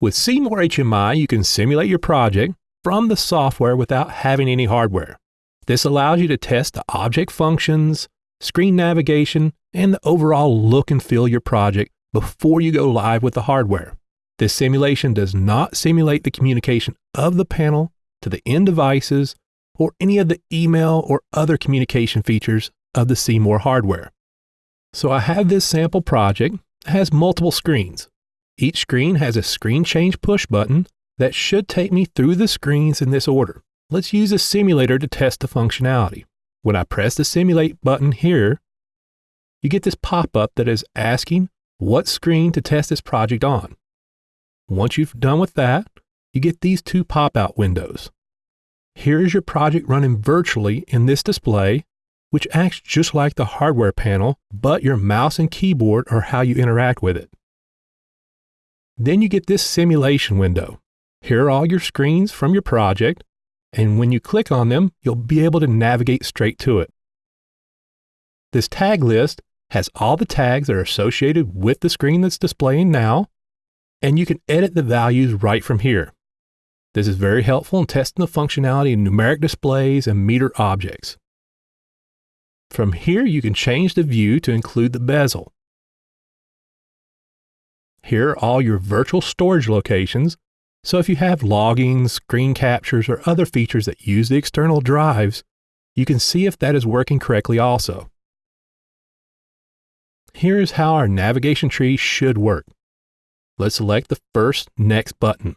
With C-more HMI, you can simulate your project from the software without having any hardware. This allows you to test the object functions, screen navigation, and the overall look and feel of your project before you go live with the hardware. This simulation does not simulate the communication of the panel to the end devices or any of the email or other communication features of the C-more hardware. So I have this sample project that has multiple screens. Each screen has a screen change push button that should take me through the screens in this order. Let's use a simulator to test the functionality. When I press the simulate button here, you get this pop-up that is asking what screen to test this project on. Once you've done with that, you get these two pop-out windows. Here is your project running virtually in this display, which acts just like the hardware panel, but your mouse and keyboard are how you interact with it. Then you get this simulation window. Here are all your screens from your project, and when you click on them, you'll be able to navigate straight to it. This tag list has all the tags that are associated with the screen that's displaying now, and you can edit the values right from here. This is very helpful in testing the functionality of numeric displays and meter objects. From here, you can change the view to include the bezel. Here are all your virtual storage locations, so if you have logging, screen captures, or other features that use the external drives, you can see if that is working correctly also. Here is how our navigation tree should work. Let's select the first Next button.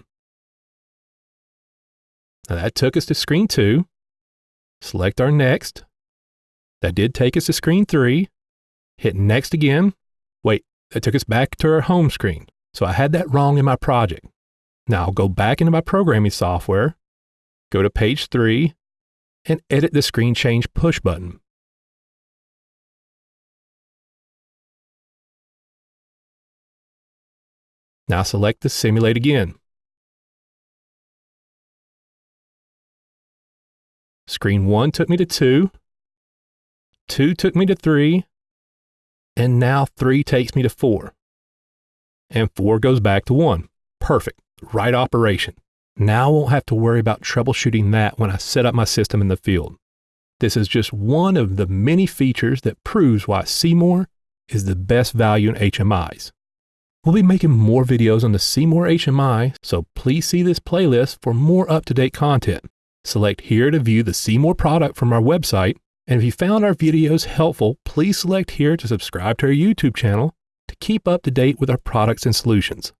Now that took us to screen two. Select our next. That did take us to screen three. Hit next again. Wait, that took us back to our home screen. So I had that wrong in my project. Now I'll go back into my programming software, go to page three, and edit the screen change push button. Now select the simulate again. Screen one took me to two, two took me to three, and now three takes me to four. And four goes back to one. Perfect. Right operation. Now I won't have to worry about troubleshooting that when I set up my system in the field. This is just one of the many features that proves why C-more is the best value in HMIs. We'll be making more videos on the C-more HMI, so please see this playlist for more up-to-date content. Select here to view the C-more product from our website. And if you found our videos helpful, please select here to subscribe to our YouTube channel to keep up to date with our products and solutions.